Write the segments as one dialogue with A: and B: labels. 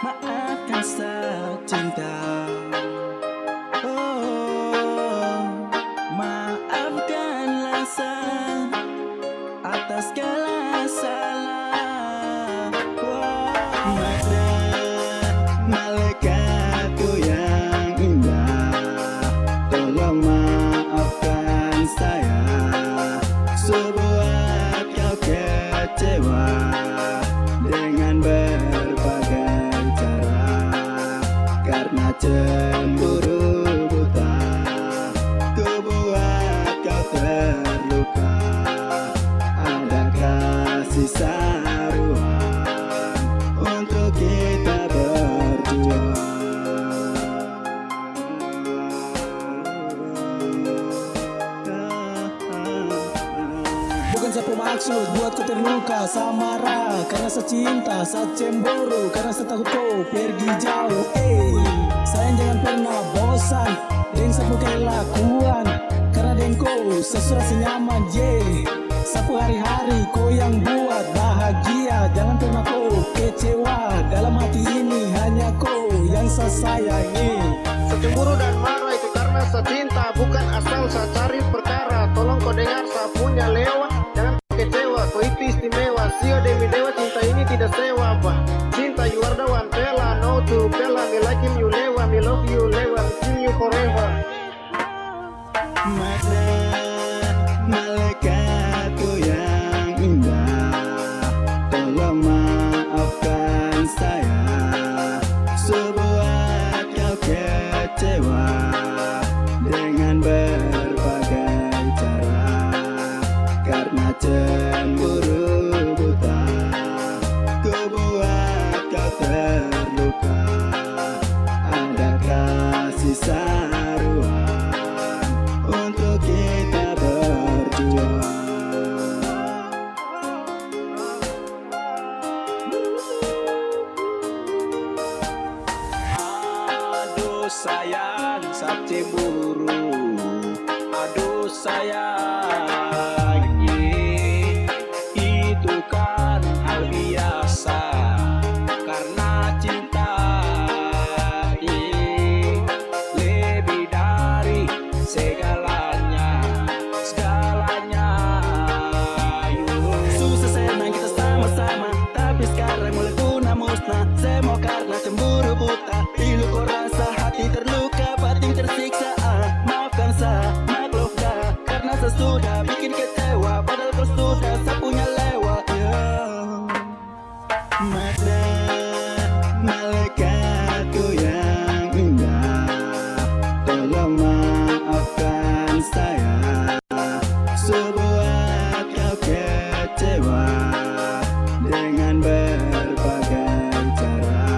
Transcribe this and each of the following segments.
A: Maafkan cinta Oh Maafkanlah saya Atas segala salah. Oh, Mana malaikatku yang indah. Tolong maafkan saya. Sebuah kau kecewa cemburu buta Ku buat kau terluka. Ada kasih saruhan Untuk kita berdua.
B: Bukan siapa maksud buat kau terluka Saya marah karena saya cinta Saya cemburu. Karena saya takut kau pergi jauh jangan pernah bosan Dengan sapu kelakuan. Karena dengan kau sesuatu senyaman yeah. Sapu hari-hari kau yang buat bahagia. Jangan pernah kau kecewa Dalam hati ini. Hanya kau yang saya sayangi
C: Secemburu dan marah itu karena saya cinta Bukan asal saya cari perkara. Tolong kau dengar saya punya lewat Jangan kecewa, kau itu istimewa. Sio demi dewa cinta ini tidak sewa bah Cinta you are the one fella No to fella Me like him you lewa Love you lewa See you forever
A: sayang, saat cemburu. Tolong maafkan saya. Sebuah kau kecewa Dengan berbagai cara.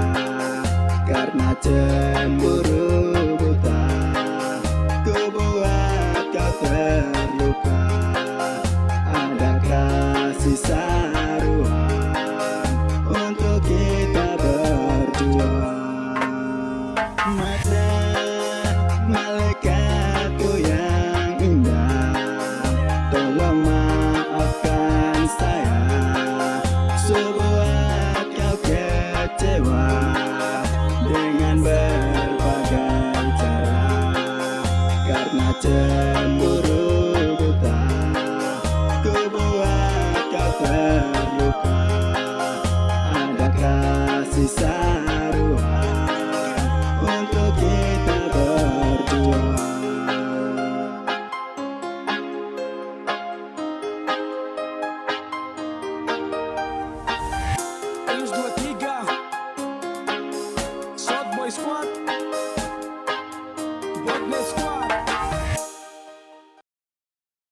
A: Karena cemburu Ku buat Ada kasih